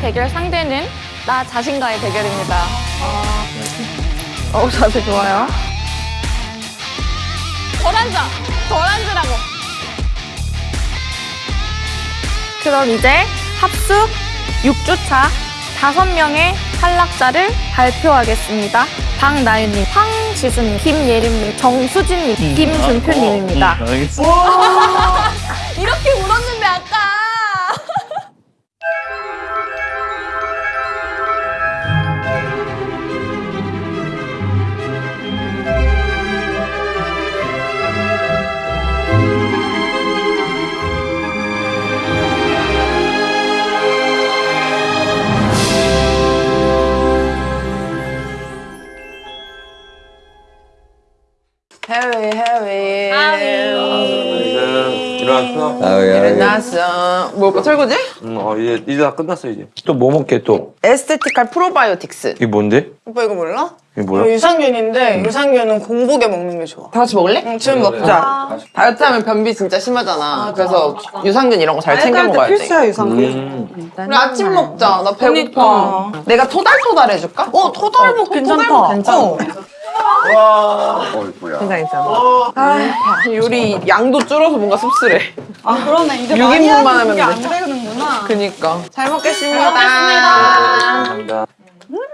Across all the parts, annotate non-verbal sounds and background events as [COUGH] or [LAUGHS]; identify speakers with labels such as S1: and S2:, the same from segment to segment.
S1: 오늘의 대결 상대는 나 자신과의 대결입니다. 어, 자세 좋아요. 덜 앉아! 덜 앉으라고! 그럼 이제 합숙 6주차 5명의 탈락자를 발표하겠습니다. 박나윤님, 황지수님, 김예림님, 정수진님, 김준표님입니다.
S2: 알겠어.
S1: 이렇게 울었는데 아까!
S3: 해외
S4: 일어났어?
S3: 일어났어 뭐 설거지?
S4: 응, 어, 이제, 이제 다 끝났어, 이제. 또 뭐 먹게, 또?
S3: 에스테티칼 프로바이오틱스
S4: 이게 뭔데?
S5: 오빠 이거 몰라?
S4: 이게
S5: 이거
S4: 뭐야?
S5: 유산균인데 유산균은 공복에 먹는 게 좋아.
S3: 다 같이 먹을래?
S5: 응, 지금 먹자.
S3: 다이어트 하면 변비 진짜 심하잖아 그래서 유산균 이런 거 잘 챙겨 먹어야 돼
S5: 필수야 유산균.
S4: 음.
S3: 우리 아침 먹자 나 배고파
S5: 그러니까.
S3: 내가 토달토달 해줄까?
S5: 어 토달목 괜찮다.
S3: 토달목 괜찮아
S5: 어.
S3: 괜찮아 괜찮아. 아, 요리 양도 줄어서 뭔가 씁쓸해.
S5: 아 그러네. 이제
S3: 6인분만 하면 돼.
S5: 안 되는구나.
S3: 그니까. 잘 먹겠습니다.
S4: 감사합니다.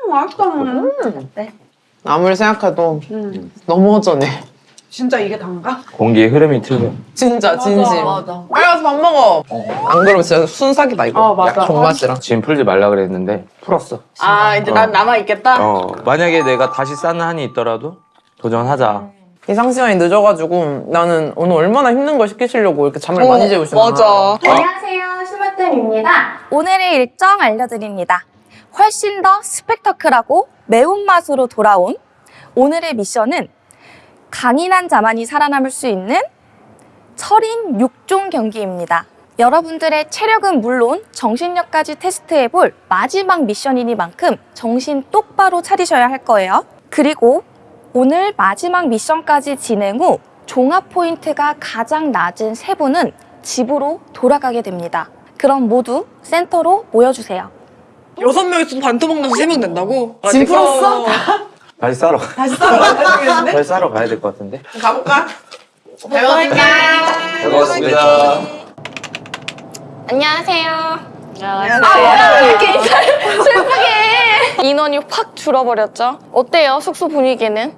S5: 맛있다.
S3: 아무리 생각해도 너무 허전해
S5: 진짜 이게 단가?
S4: 공기의 흐름이 틀려.
S3: 진짜 진심 빨리 와서 밥 먹어 안 그러면 진짜 순삭이다 이거
S5: 어, 맞아.
S3: 약 존맛이랑
S4: 지금 풀지 말라 그랬는데, 풀었어.
S5: 아 이제 난 남아 있겠다.
S4: 어, 만약에 내가 다시 쌓는 한이 있더라도 도전하자.
S3: 예상 시간이 늦어가지고 나는 오늘 얼마나 힘든 걸 시키시려고 이렇게 잠을 많이 재우시나
S5: 맞아.
S6: 안녕하세요, 슈바템입니다.
S1: 오늘의 일정 알려드립니다. 훨씬 더 스펙터클하고 매운맛으로 돌아온 오늘의 미션은 강인한 자만이 살아남을 수 있는 철인 6종 경기입니다. 여러분들의 체력은 물론 정신력까지 테스트해볼 마지막 미션이니만큼 정신 똑바로 차리셔야 할 거예요. 그리고 오늘 마지막 미션까지 진행 후 종합 포인트가 가장 낮은 세 분은 집으로 돌아가게 됩니다. 그럼 모두 센터로 모여주세요.
S5: 여섯 명이서 반토 먹는 세명 된다고?
S3: 짐 풀었어? [LAUGHS]
S4: 다시 싸러 가. 다시 싸러 가야 되겠는데? 다시 싸러 가야 될 것 같은데?
S3: 가볼까?
S4: 고맙습니다.
S1: 안녕하세요. 안녕하세요. 아, 왜 이렇게 인사를 [LAUGHS] 슬프게. 인원이 확 줄어버렸죠? 어때요, 숙소 분위기는?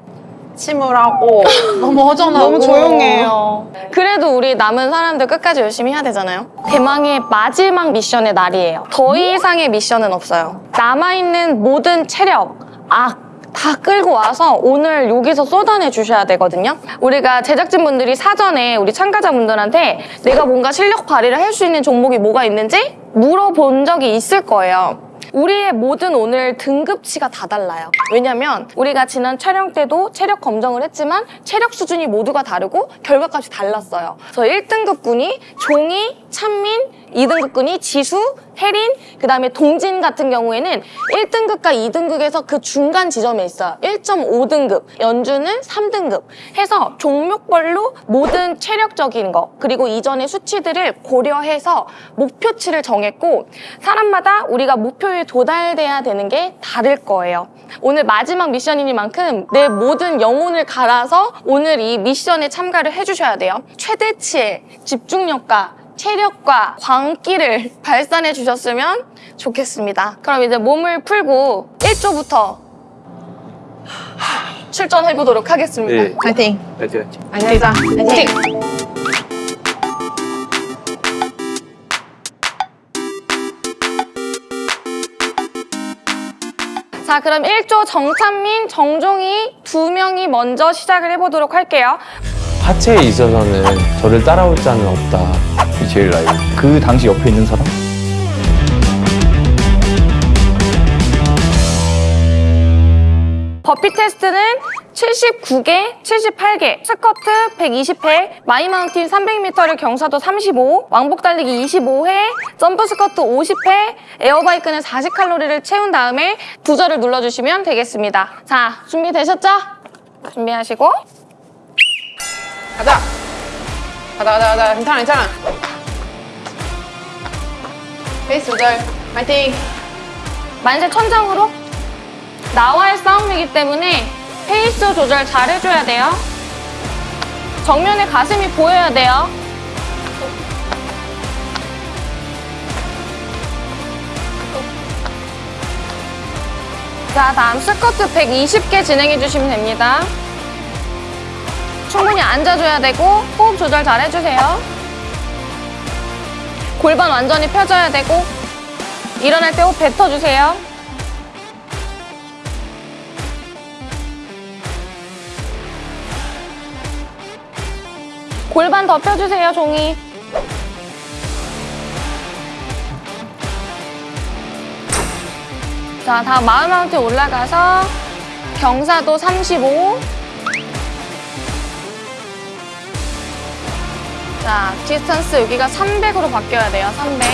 S3: 침울하고 너무 허전하고
S5: 너무 조용해요.
S1: 그래도 우리 남은 사람들 끝까지 열심히 해야 되잖아요. 대망의 마지막 미션의 날이에요. 더 이상의 미션은 없어요. 남아있는 모든 체력, 악, 다 끌고 와서 오늘 여기서 쏟아내 주셔야 되거든요. 우리가 제작진분들이 사전에 우리 참가자분들한테 내가 뭔가 실력 발휘를 할 수 있는 종목이 뭐가 있는지 물어본 적이 있을 거예요. 우리의 모든 오늘 등급치가 다 달라요. 왜냐면 우리가 지난 촬영 때도 체력 검정을 했지만 체력 수준이 모두가 다르고 결과값이 달랐어요. 그래서 1등급군이 종이, 찬민, 2등급군이 지수, 혜린, 그 다음에 동진 같은 경우에는 1등급과 2등급에서 그 중간 지점에 있어요. 1.5등급, 연주는 3등급 해서 종목별로 모든 체력적인 거 그리고 이전의 수치들을 고려해서 목표치를 정했고 사람마다 우리가 목표에 도달돼야 되는 게 다를 거예요. 오늘 마지막 미션이니만큼 내 모든 영혼을 갈아서 오늘 이 미션에 참가를 해주셔야 돼요. 최대치의 집중력과 체력과 광기를 [LAUGHS] 발산해 주셨으면 좋겠습니다. 그럼 이제 몸을 풀고 1조부터 출전해 보도록 하겠습니다.
S4: 네.
S3: 파이팅
S4: 파이팅.
S3: 자 파이팅
S1: 자, 그럼 1조 정찬민, 정종희 두 명이 먼저 시작을 해보도록 할게요.
S7: 하체에 있어서는 저를 따라올 자는 없다.
S2: 이 제일 나이. 그 당시 옆에 있는 사람?
S1: 버피 테스트는 79개, 78개, 스쿼트 120회, 마이마운틴 300m를 경사도 35, 왕복 달리기 25회, 점프 스쿼트 50회, 에어바이크는 40칼로리를 채운 다음에 부저를 눌러주시면 되겠습니다. 자, 준비되셨죠? 준비하시고
S3: 가자 가자 가자 가자 괜찮아 괜찮아 페이스 조절 파이팅
S1: 만세 천장으로 나와의 싸움이기 때문에 페이스 조절 잘 해줘야 돼요. 정면에 가슴이 보여야 돼요. 자, 다음 스쿼트 120개 진행해 주시면 됩니다. 충분히 앉아줘야 되고 호흡 조절 잘 해주세요. 골반 완전히 펴져야 되고 일어날 때 호흡 뱉어주세요. 골반 더 펴주세요, 종이. 자, 다음 마이마운틴 올라가서 경사도 35. 자, distance 여기가 300으로 바뀌어야 돼요, 300.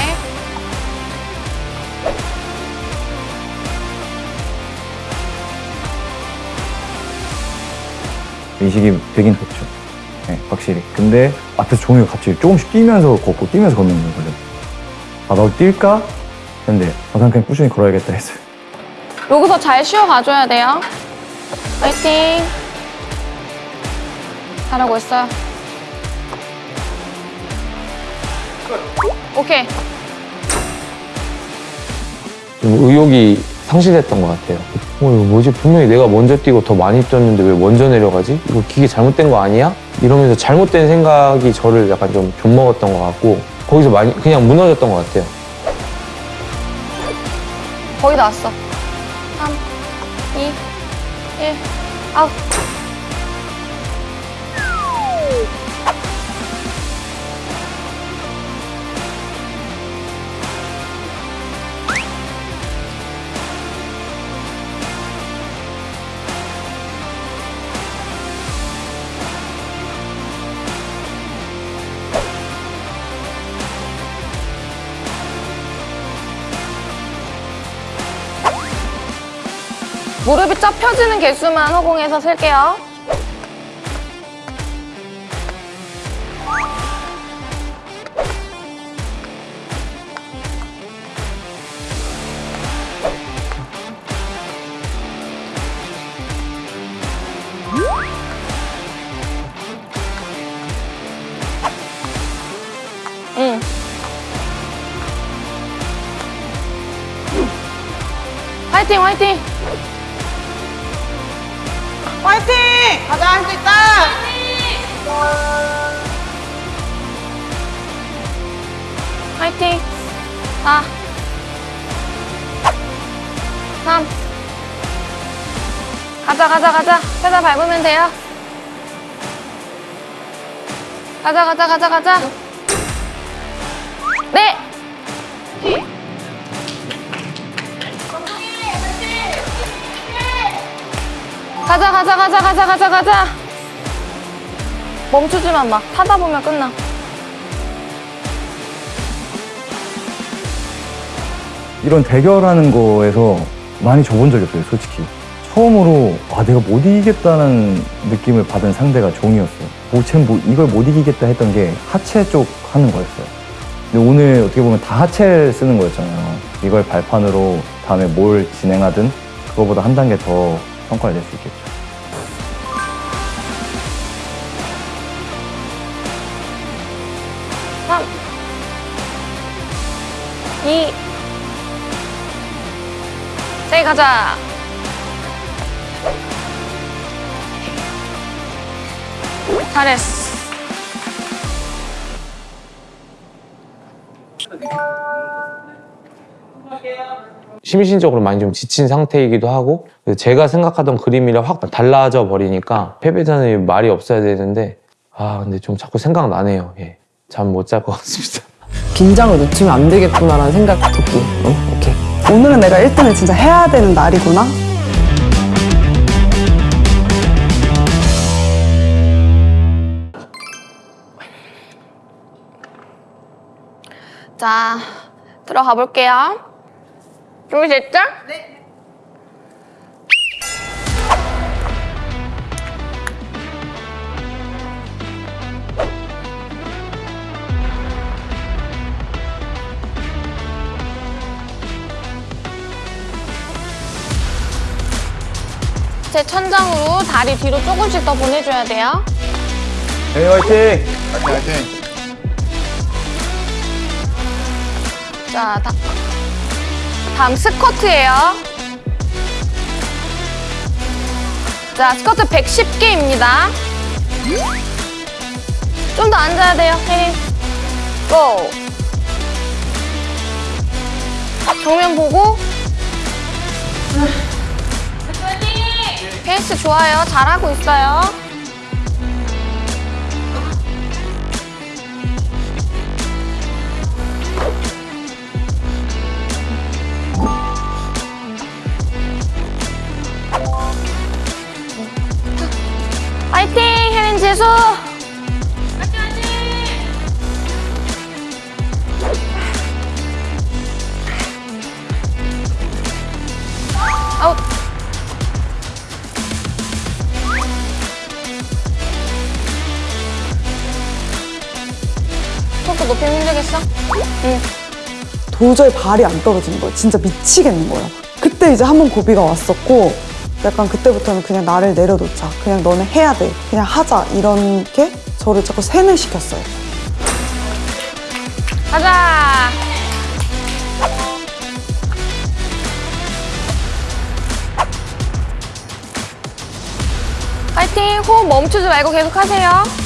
S2: 인식이 되긴 됐죠. 네, 확실히. 근데 앞에서 종이가 갑자기 조금씩 뛰면서 걷고 뛰면서 걷는 거예요. 아, 나도 뛸까? 근데 아, 난 그냥 꾸준히 걸어야겠다 했어요.
S1: 여기서 잘 쉬어 가줘야 돼요. 파이팅! 잘하고 있어요. 오케이.
S4: 좀 의욕이 상실됐던 것 같아요. 어, 이거 뭐지? 분명히 내가 먼저 뛰고 더 많이 뛰었는데 왜 먼저 내려가지? 이거 기계 잘못된 거 아니야? 이러면서 잘못된 생각이 저를 약간 좀 좀먹었던 것 같고 거기서 많이 그냥 무너졌던 것 같아요.
S1: 거의 다 왔어. 3, 2, 1, 아웃. 무릎이 쫙 펴지는 개수만 허공에서 셀게요. 응. 화이팅, 화이팅!
S8: 가자
S1: 가자 가자. 페달 밟으면 돼요. 가자 가자 가자 가자. 네! 가자 가자 가자 가자 가자 가자. 멈추지만 마. 타다 보면 끝나.
S2: 이런 대결하는 거에서 많이 져본 적이 없어요, 솔직히. 처음으로 아 내가 못 이기겠다는 느낌을 받은 상대가 종이었어요. 뭐쟤뭐 이걸 못 이기겠다 했던 게 하체 쪽 하는 거였어요. 근데 오늘 어떻게 보면 다 하체를 쓰는 거였잖아요. 이걸 발판으로 다음에 뭘 진행하든 그거보다 한 단계 더 성과를 낼 수 있겠죠.
S1: 삼, 이, 세 가자. 잘했어.
S4: 심신적으로 많이 좀 지친 상태이기도 하고 제가 생각하던 그림이랑 확 달라져 버리니까 패배자는 말이 없어야 되는데 아 근데 좀 자꾸 생각나네요. 예. 잠 못 잘 것 같습니다.
S9: 긴장을 놓치면 안 되겠구나라는 생각 듣기. 응? 오케이.
S10: 오늘은 내가 1등을 진짜 해야 되는 날이구나.
S1: 자, 들어가 볼게요. 준비됐죠? 네. 제 천장으로 다리 뒤로 조금씩 더 보내줘야 돼요.
S2: 네, 화이팅! 화이팅! 화이팅!
S1: 자, 다, 다음 스쿼트예요. 자, 스쿼트 110개입니다. 좀 더 앉아야 돼요, 혜린. 고! 정면 보고. 페이스 좋아요. 잘하고 있어요. 지수! 아웃! 높이면 힘들겠어? 응.
S10: 도저히 발이 안 떨어지는 거예요. 진짜 미치겠는 거예요. 그때 이제 한 번 고비가 왔었고 약간 그때부터는 그냥 나를 내려놓자. 그냥 너네 해야 돼. 그냥 하자. 이런 게 저를 자꾸 세뇌시켰어요.
S1: 가자! 파이팅! 호흡 멈추지 말고 계속 하세요.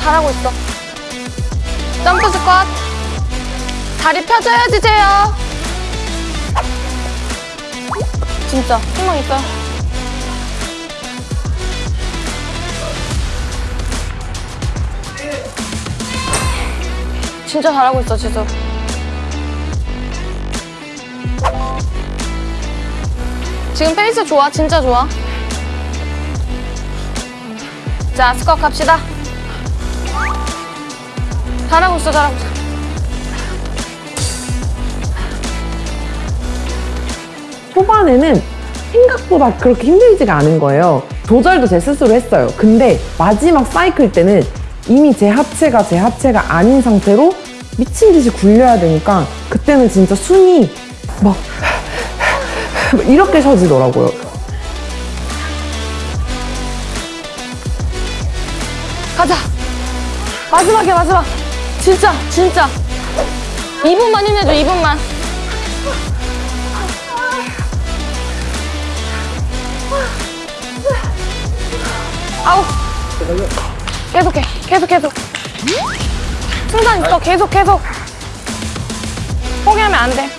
S1: 잘하고 있어. 점프 스쿼트. 다리 펴줘야지, 재요. 진짜 희망 있어요. 진짜 잘하고 있어, 지수. 지금 페이스 좋아, 진짜 좋아. 자, 스쿼트 갑시다. 잘하고 있어, 잘하고 있어.
S9: 초반에는 생각보다 그렇게 힘들지가 않은 거예요. 조절도 제 스스로 했어요. 근데 마지막 사이클 때는 이미 제 하체가 제 하체가 아닌 상태로 미친 듯이 굴려야 되니까 그때는 진짜 숨이 막 이렇게 쉬어지더라고요.
S1: 가자. 마지막이야, 마지막. 진짜, 진짜. 2분만 힘내줘, 2분만. 아우. 계속해, 계속, 계속. 승산 있어, 계속, 계속. 포기하면 안 돼.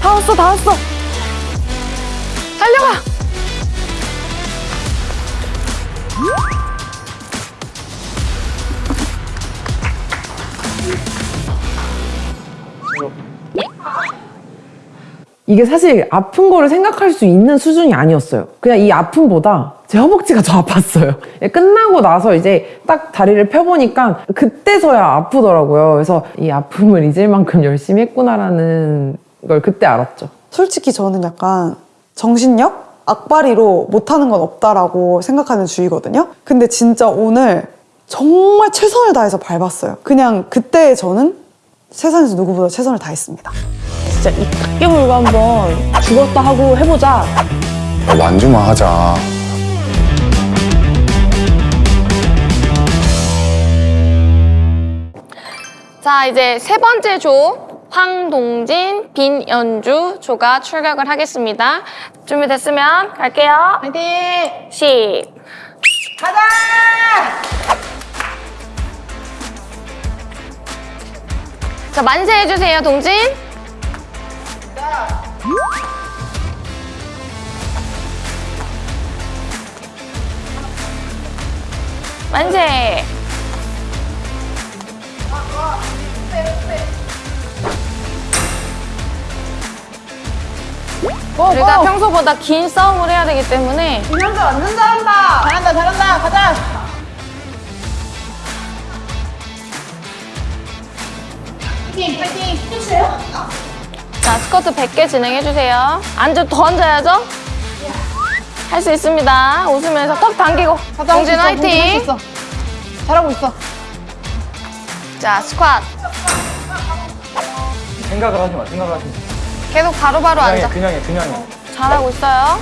S1: 다 왔어, 다 왔어. 달려가.
S9: 이게 사실 아픈 거를 생각할 수 있는 수준이 아니었어요. 그냥 이 아픔보다 제 허벅지가 더 아팠어요. 끝나고 나서 이제 딱 다리를 펴보니까 그때서야 아프더라고요. 그래서 이 아픔을 잊을 만큼 열심히 했구나라는 걸 그때 알았죠.
S10: 솔직히 저는 약간 정신력? 악바리로 못하는 건 없다라고 생각하는 주의거든요. 근데 진짜 오늘 정말 최선을 다해서 밟았어요. 그냥 그때 저는 세상에서 누구보다 최선을 다했습니다.
S8: 진짜 입딱 깨물고 한번 죽었다 하고 해보자.
S11: 완주만 하자.
S1: 자, 이제 세 번째 조 황동진, 빈연주 조가 출격을 하겠습니다. 준비됐으면 갈게요.
S8: 파이팅!
S1: 시.
S8: 가자!
S1: 자, 만세 해주세요, 동진. 만세. 우리가 평소보다 긴 싸움을 해야 되기 때문에
S8: 김현주 완전 잘한다! 잘한다, 잘한다, 가자! 파이팅, 파이팅! 힘주세요.
S1: 자 스쿼트 100개 진행해주세요. 앉아 더 앉아야죠. 할 수 있습니다. 웃으면서 턱 당기고. 동진 화이팅.
S9: 잘하고 있어.
S1: 자, 스쿼트.
S2: 생각을 하지 마, 생각을 하지 마.
S1: 계속 바로바로
S2: 그냥 해,
S1: 앉아.
S2: 그냥 해, 그냥 해.
S1: 잘하고 있어요.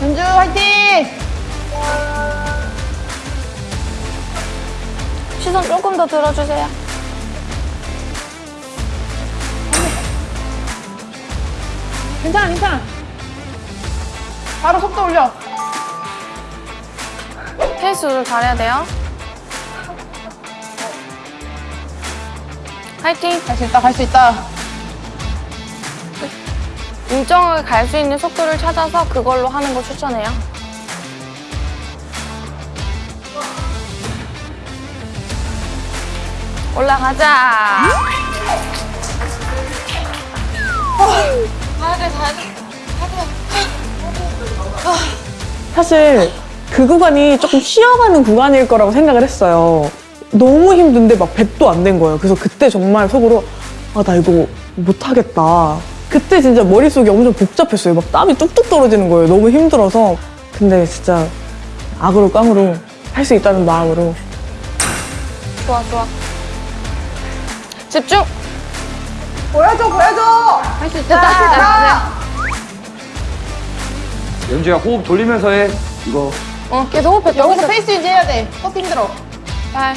S9: 현주 화이팅!
S1: 시선 조금 더 들어주세요.
S9: 괜찮아, 괜찮아. 바로 속도 올려.
S1: 페이스 조절 잘해야 돼요. 화이팅!
S9: 갈 수 있다, 갈 수 있다.
S1: 일정하게 갈수 있는 속도를 찾아서 그걸로 하는 거 추천해요. 올라가자.
S8: 사실 그 구간이 조금 쉬어가는 구간일 거라고 생각을 했어요. 너무 힘든데 막 100도 안 된 거예요. 그래서 그때 정말 속으로 아, 나 이거 못하겠다. 그때 진짜 머릿속이 엄청 복잡했어요. 막 땀이 뚝뚝 떨어지는 거예요. 너무 힘들어서. 근데 진짜 악으로 깡으로 할 수 있다는 마음으로
S1: 좋아, 좋아. 집중!
S9: 보여줘, 보여줘!
S1: 할 수 있다, 할수 있다.
S2: 연주야, 호흡 돌리면서 해. 이거.
S1: 어, 계속 호흡해.
S9: 여기서
S1: 여기서
S9: 페이스 유지해야 돼. 또 힘들어.
S1: 8,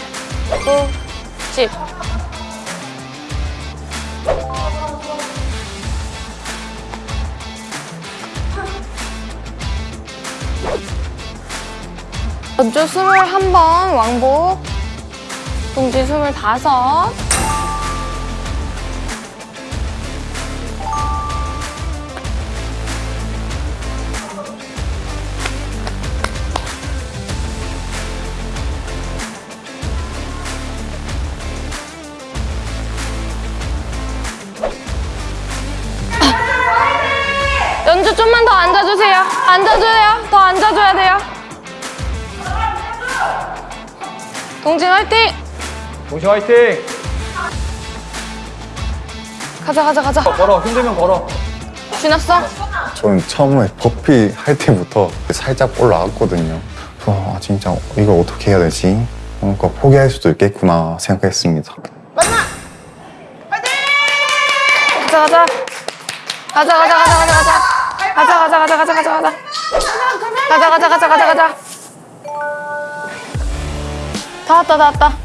S1: 9, 10. 연주 21번 왕복 동지 25 연주 좀만 더 앉아주세요. 앉아줘요. 더 앉아줘야 돼요. 동진 화이팅!
S2: 동시 화이팅!
S1: 가자 가자 가자.
S2: 걸어, 힘들면 걸어.
S1: 지났어?
S11: 저는 처음에 버피 할 때부터 살짝 올라왔거든요. 아, 진짜 이걸 어떻게 해야 되지? 뭔가 포기할 수도 있겠구나 생각했습니다.
S1: 가자 가자. 가자 가자 가자 가자 가자. 가자 가자 가자 가자 가자 가자. 가자 가자 가자 가자 가자. 다 왔다 다 왔다.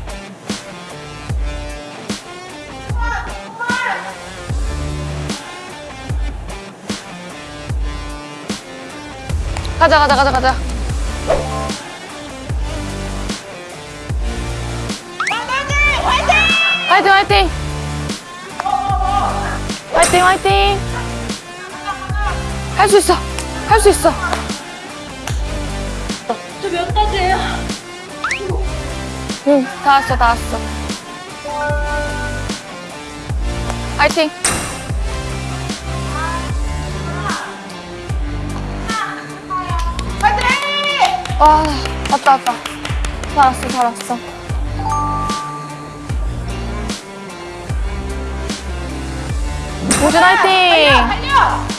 S1: 가자 가자 가자 가자. 화이팅 화이팅. 화이팅 화이팅. 할 수 있어. 할 수 있어. 저 몇 가지예요? 응, 다 왔어, 다 왔어. 화이팅. 화이팅! 와, 왔다, 왔다. 다 왔어, 다 왔어. 우준 화이팅!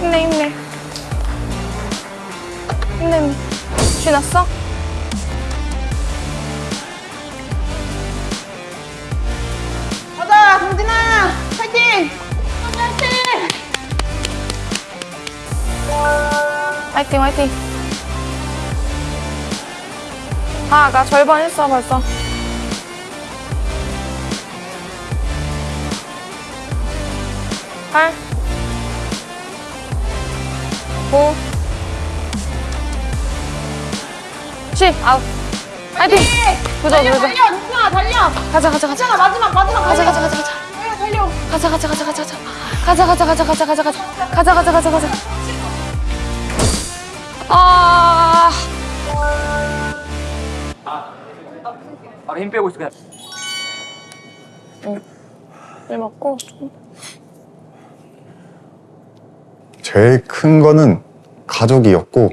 S1: 힘내 힘내 힘내 힘내 쥐났어?
S9: 가자, 동진아! 화이팅!
S1: 화이팅 화이팅 아, 나 절반 했어 벌써 팔 오, 10, 아웃. 화이팅! 부자, 부자.
S9: 달려, 동진아, 달려!
S1: 가자, 가자, 가자.
S9: 동진아, 마지막, 마지막!
S1: 가자. 가자, 가자, 가자.
S9: 달려!
S1: 가자, 가자, 가자, 가자, 가자. 가자, 가자, 가자, 가자, 가자, 가자. 가자, 가자, 가자, 가자. 아,
S2: 아, 힘 빼고 있어, 그냥.
S1: 물 먹고 좀.
S11: 제일 큰 거는 가족이었고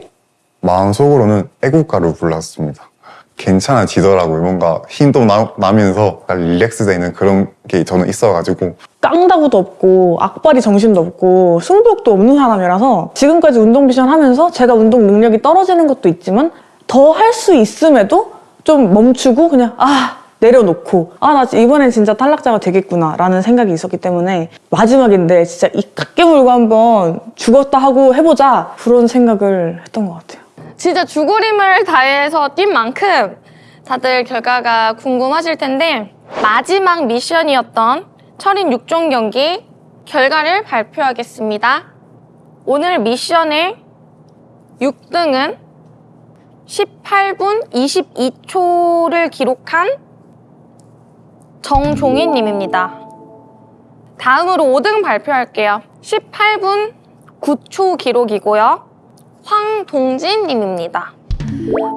S11: 마음속으로는 애국가를 불렀습니다. 괜찮아지더라고요. 뭔가 힘도 나, 약간 릴렉스 되는 그런 게 저는 있어가지고
S8: 깡다구도 없고 악바리 정신도 없고 승부욕도 없는 사람이라서 지금까지 운동 미션 하면서 제가 운동 능력이 떨어지는 것도 있지만 더 할 수 있음에도 좀 멈추고 그냥 아 내려놓고 아 나 이번엔 진짜 탈락자가 되겠구나 라는 생각이 있었기 때문에 마지막인데 진짜 이 깎게 물고 한번 죽었다 하고 해보자 그런 생각을 했던 것 같아요
S1: 진짜 죽으림을 다해서 뛴 만큼 다들 결과가 궁금하실 텐데 마지막 미션이었던 철인 6종 경기 결과를 발표하겠습니다. 오늘 미션의 6등은 18분 22초를 기록한 정종인 님입니다. 다음으로 5등 발표할게요. 18분 9초 기록이고요. 황동진 님입니다.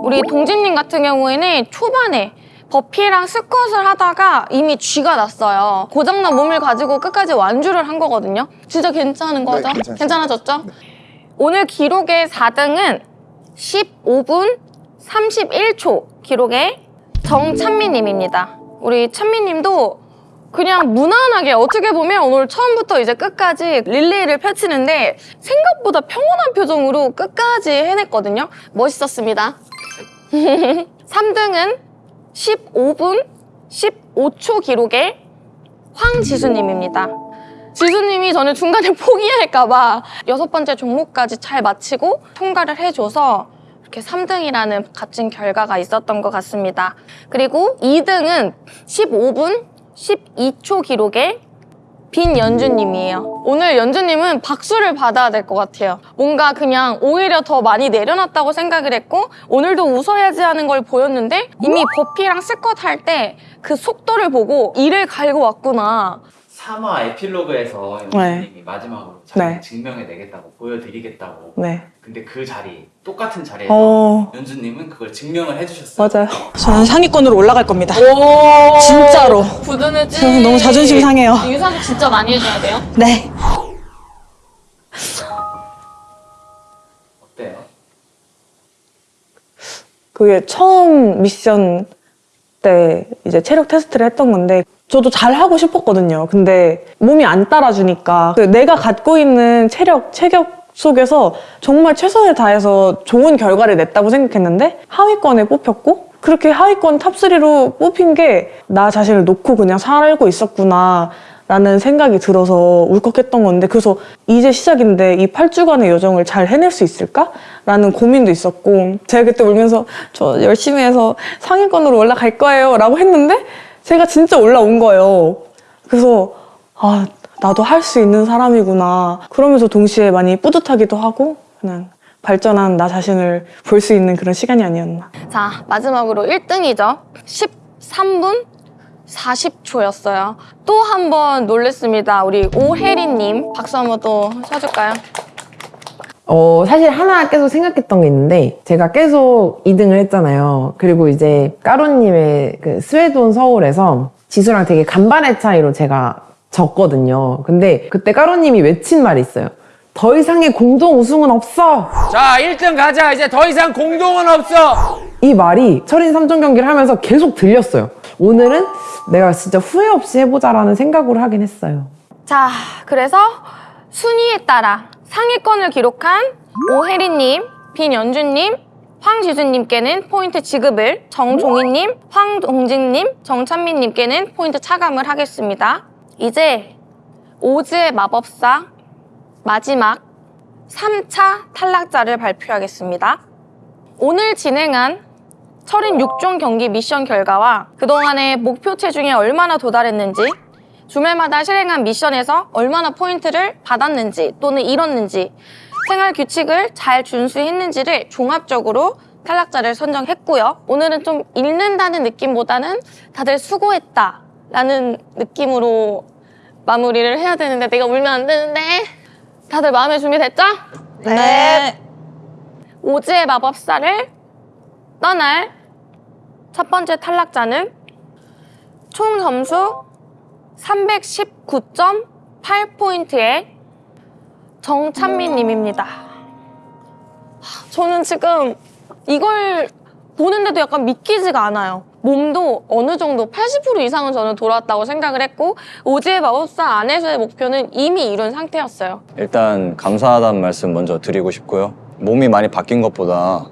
S1: 우리 동진 님 같은 경우에는 초반에 버피랑 스쿼트를 하다가 이미 쥐가 났어요. 고장난 몸을 가지고 끝까지 완주를 한 거거든요. 진짜 괜찮은 거죠?
S11: 괜찮습니다.
S1: 괜찮아졌죠? 오늘 기록의 4등은 15분 31초 기록의 정찬미 님입니다. 우리 찬미 님도 그냥 무난하게 어떻게 보면 오늘 처음부터 이제 끝까지 릴레이를 펼치는데 생각보다 평온한 표정으로 끝까지 해냈거든요. 멋있었습니다. 3등은 15분 15초 기록의 황지수님입니다. 지수님이 저는 중간에 [LAUGHS] 포기할까봐 여섯 번째 종목까지 잘 마치고 통과를 해줘서 이렇게 3등이라는 값진 결과가 있었던 것 같습니다. 그리고 2등은 15분 12초 기록의 빈 연주님이에요. 오늘 연주님은 박수를 받아야 될 것 같아요. 뭔가 그냥 오히려 더 많이 내려놨다고 생각을 했고 오늘도 웃어야지 하는 걸 보였는데 이미 버피랑 스쿼트 할 때 그 속도를 보고 이를 갈고 왔구나.
S12: 3화 에필로그에서
S8: 네.
S12: 연주님이 마지막으로 자기
S8: 네.
S12: 증명해내겠다고 보여드리겠다고
S8: 네
S12: 근데 그 자리 똑같은 자리에서
S8: 어...
S12: 연주님은 그걸 증명을 해주셨어요
S8: 맞아요 저는 상위권으로 올라갈 겁니다 진짜로
S1: 부드러지.
S8: 저는 너무 자존심 상해요
S1: 유산소 진짜 많이 해줘야 돼요.
S8: 네
S12: 어때요?
S8: 그게 처음 미션 때 이제 체력 테스트를 했던 건데 저도 잘 하고 싶었거든요. 근데 몸이 안 따라주니까 그 내가 갖고 있는 체력, 체격 속에서 정말 최선을 다해서 좋은 결과를 냈다고 생각했는데 하위권에 뽑혔고 그렇게 하위권 탑3로 뽑힌 게 나 자신을 놓고 그냥 살고 있었구나 라는 생각이 들어서 울컥했던 건데 그래서 이제 시작인데 이 8주간의 여정을 잘 해낼 수 있을까? 라는 고민도 있었고 제가 그때 울면서 저 열심히 해서 상위권으로 올라갈 거예요 라고 했는데 제가 진짜 올라온 거예요 그래서 아 나도 할 수 있는 사람이구나 그러면서 동시에 많이 뿌듯하기도 하고 그냥 발전한 나 자신을 볼 수 있는 그런 시간이 아니었나
S1: 자, 마지막으로 1등이죠. 13분 40초였어요. 또 한 번 놀랬습니다. 우리 오혜리님 박수 한번 또 쳐줄까요?
S9: 어, 사실 하나 계속 생각했던 게 있는데, 제가 계속 2등을 했잖아요. 그리고 이제 까루님의 그 스웨돈 서울에서 지수랑 되게 간발의 차이로 제가 졌거든요. 근데 그때 까루님이 외친 말이 있어요. 더 이상의 공동 우승은 없어!
S13: 자, 1등 가자. 이제 더 이상 공동은 없어.
S9: 이 말이 철인 3종 경기를 하면서 계속 들렸어요. 오늘은 내가 진짜 후회 없이 해보자라는 생각으로 하긴 했어요.
S1: 자, 그래서 순위에 따라 상위권을 기록한 오혜리님, 빈연주님, 황지수님께는 포인트 지급을, 정종희님, 황동진님, 정찬민님께는 포인트 차감을 하겠습니다. 이제 오즈의 마법사 마지막 3차 탈락자를 발표하겠습니다. 오늘 진행한 철인 6종 경기 미션 결과와 그동안의 목표 체중에 얼마나 도달했는지 주말마다 실행한 미션에서 얼마나 포인트를 받았는지 또는 잃었는지 생활 규칙을 잘 준수했는지를 종합적으로 탈락자를 선정했고요. 오늘은 좀 읽는다는 느낌보다는 다들 수고했다 라는 느낌으로 마무리를 해야 되는데 내가 울면 안 되는데 다들 마음의 준비 됐죠? 네. 오즈의 마법사를 떠날 첫 번째 탈락자는 총 점수 319.8포인트의 정찬민 님입니다. 저는 지금 이걸 보는데도 약간 믿기지가 않아요. 몸도 어느 정도 80% 이상은 저는 돌아왔다고 생각을 했고 오지의 마법사 안에서의 목표는 이미 이룬 상태였어요.
S14: 일단 감사하다는 말씀 먼저 드리고 싶고요. 몸이 많이 바뀐 것보다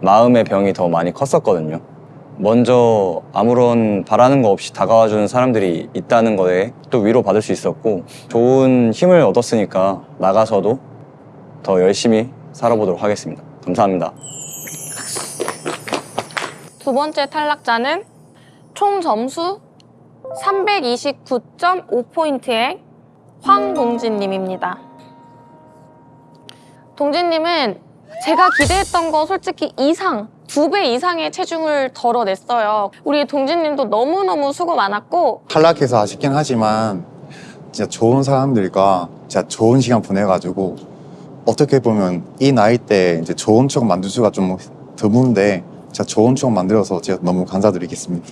S14: 마음의 병이 더 많이 컸었거든요. 먼저 아무런 바라는 거 없이 다가와주는 사람들이 있다는 거에 또 위로받을 수 있었고 좋은 힘을 얻었으니까 나가서도 더 열심히 살아보도록 하겠습니다. 감사합니다.
S1: 두 번째 탈락자는 총 점수 329.5포인트의 황동진님입니다. 동진님은 제가 기대했던 거 솔직히 이상, 두 배 이상의 체중을 덜어냈어요. 우리 동진님도 너무너무 수고 많았고
S11: 탈락해서 아쉽긴 하지만 진짜 좋은 사람들과 진짜 좋은 시간 보내가지고 어떻게 보면 이 나이 때 이제 좋은 추억 만들 수가 좀 드문데 진짜 좋은 추억 만들어서 제가 너무 감사드리겠습니다.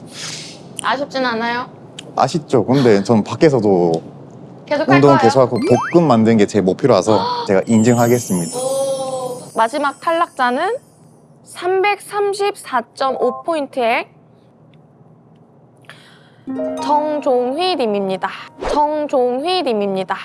S1: 아쉽진 않아요?
S11: 아쉽죠? 근데 저는 밖에서도
S1: 계속 할
S11: 운동을? 계속하고 복근 만드는 게제 목표라서 제가 인증하겠습니다.
S1: 마지막 탈락자는 334.5포인트의 정종휘 님입니다. 정종휘 님입니다.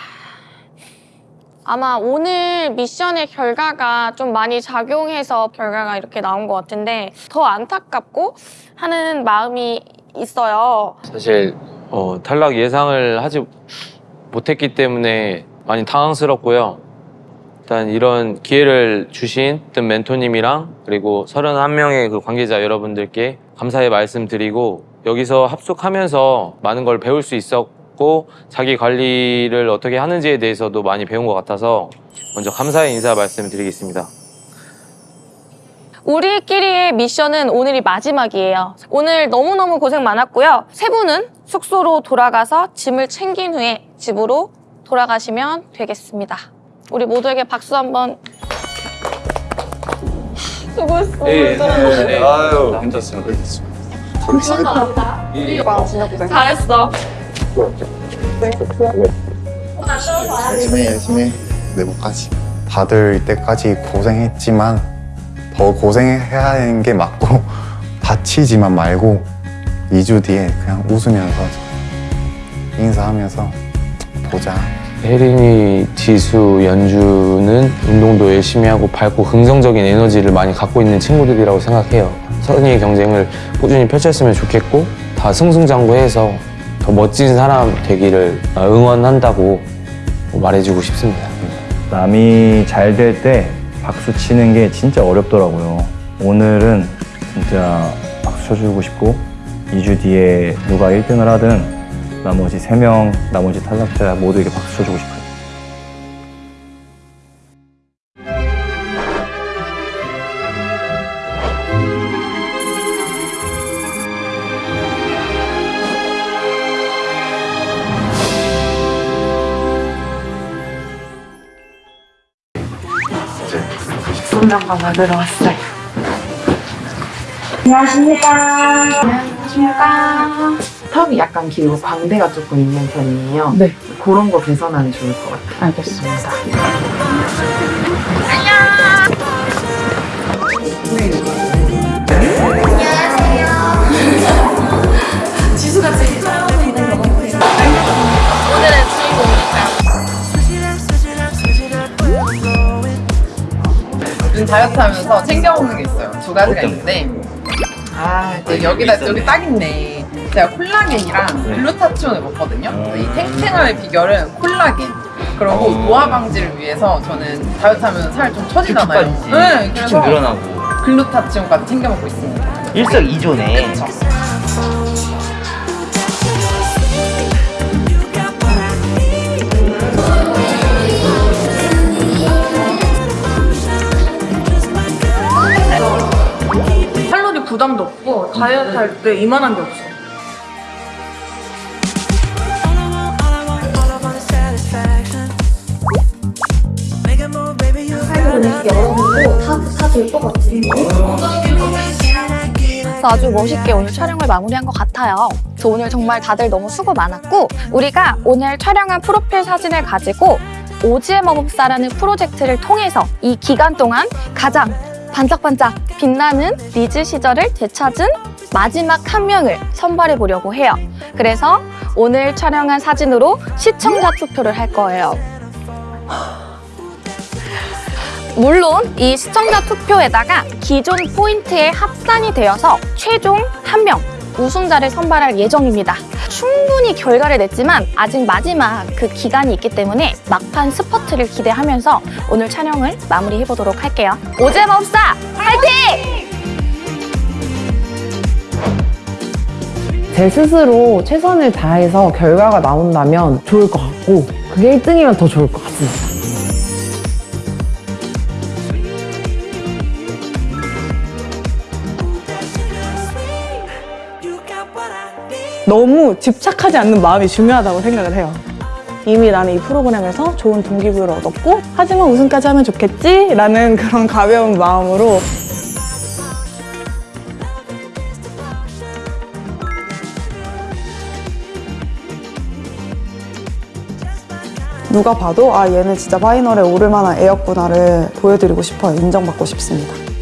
S1: 아마 오늘 미션의 결과가 좀 많이 작용해서 결과가 이렇게 나온 것 같은데 더 안타깝고 하는 마음이 있어요.
S4: 사실 어, 탈락 예상을 하지 못했기 때문에 많이 당황스럽고요. 일단 이런 기회를 주신 뜬 멘토님이랑 그리고 31명의 그 관계자 여러분들께 감사의 말씀 드리고 여기서 합숙하면서 많은 걸 배울 수 있었고 자기 관리를 어떻게 하는지에 대해서도 많이 배운 것 같아서 먼저 감사의 인사 말씀드리겠습니다.
S1: 우리끼리의 미션은 오늘이 마지막이에요. 오늘 너무너무 고생 많았고요. 세 분은 숙소로 돌아가서 짐을 챙긴 후에 집으로 돌아가시면 되겠습니다. 우리 모두에게 박수 한번. 수고했어.
S14: 아유, 괜찮습니다.
S1: 잘했어.
S11: 열심히 열심히 내목까지. 다들 이때까지 고생했지만 더 고생해야 하는 게 맞고 [LAUGHS] 다치지만 말고 2주 뒤에 그냥 웃으면서 인사하면서 보자
S4: 혜린이, 지수, 연주는 운동도 열심히 하고 밝고 긍정적인 에너지를 많이 갖고 있는 친구들이라고 생각해요. 선의의 경쟁을 꾸준히 펼쳤으면 좋겠고 다 승승장구해서 더 멋진 사람 되기를 응원한다고 말해주고 싶습니다.
S2: 남이 잘 될 때 박수 치는 게 진짜 어렵더라고요. 오늘은 진짜 박수 쳐주고 싶고 2주 뒤에 누가 1등을 하든 나머지 3명, 나머지 탈락자 모두에게 박수 쳐주고 싶어요.
S9: 손명과 받으러 왔어요. 턱이 약간 길고 광대가 조금 있는 편이에요. 네. 그런 거 개선하면 좋을 것 같아요. 알겠습니다.
S1: 오늘의 주인공이니까요.
S9: 요즘 다이어트 하면서 챙겨 먹는 게 있어요. 두 가지가 있는데. 아, 네, 여기다, 여기 딱 있네. 제가 콜라겐이랑 글루타치온을 먹거든요. 이 탱탱함의 비결은 콜라겐. 그리고 노화 방지를 위해서 저는 다이어트 하면 살 좀 처지잖아요. 네, 그래서
S12: 늘어나고
S9: 글루타치온까지 챙겨 먹고 있습니다.
S12: 일석이조네.
S9: 그쵸?
S8: 부담도 없고 다이어트 할 때 이만한 게 없어.
S1: 그래서 아주 멋있게 오늘 촬영을 마무리한 것 같아요. 그래서 오늘 정말 다들 너무 수고 많았고 우리가 오늘 촬영한 프로필 사진을 가지고 오지의 마법사라는 프로젝트를 통해서 이 기간 동안 가장
S6: 반짝반짝 빛나는 리즈 시절을 되찾은 마지막 한 명을 선발해 보려고 해요. 그래서 오늘 촬영한 사진으로 시청자 투표를 할 거예요. 물론 이 시청자 투표에다가 기존 포인트에 합산이 되어서 최종 한 명 우승자를 선발할 예정입니다. 충분히 결과를 냈지만 아직 마지막 그 기간이 있기 때문에 막판 스퍼트를 기대하면서 오늘 촬영을 마무리해 보도록 할게요. 오잼업사 화이팅!
S9: 제 스스로 최선을 다해서 결과가 나온다면 좋을 것 같고 그게 1등이면 더 좋을 것 같습니다.
S8: 너무 집착하지 않는 마음이 중요하다고 생각을 해요. 이미 나는 이 프로그램에서 좋은 동기부여를 얻었고 하지만 우승까지 하면 좋겠지? 라는 [LAUGHS] 그런 가벼운 마음으로
S10: 누가 봐도 아 얘는 진짜 파이널에 오를 만한 애였구나를 보여드리고 싶어요. 인정받고 싶습니다.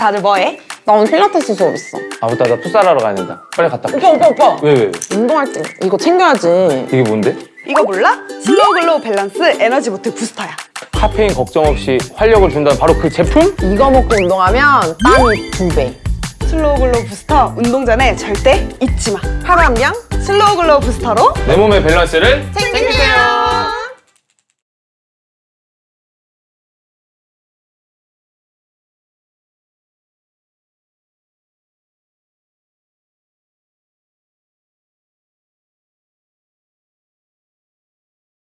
S8: 다들 뭐해?
S9: 나 오늘 필라테스 수업 있어.
S4: 아 맞다 나 풋살하러 가야 된다 빨리 갔다
S9: 오빠 오빠 오빠.
S4: 왜 왜?
S9: 운동할 때 이거 챙겨야지.
S4: 이게 뭔데?
S10: 이거 몰라? 슬로우 글로우 밸런스 에너지 보트 부스터야.
S4: 카페인 걱정 없이 활력을 준다는 바로 그 제품?
S9: 이거 먹고 운동하면 땀이 두 배.
S10: 슬로우 글로우 부스터 운동 전에 절대 잊지 마. 하루 한 병 슬로우 글로우 부스터로
S4: 내 몸의 밸런스를
S10: 챙겨!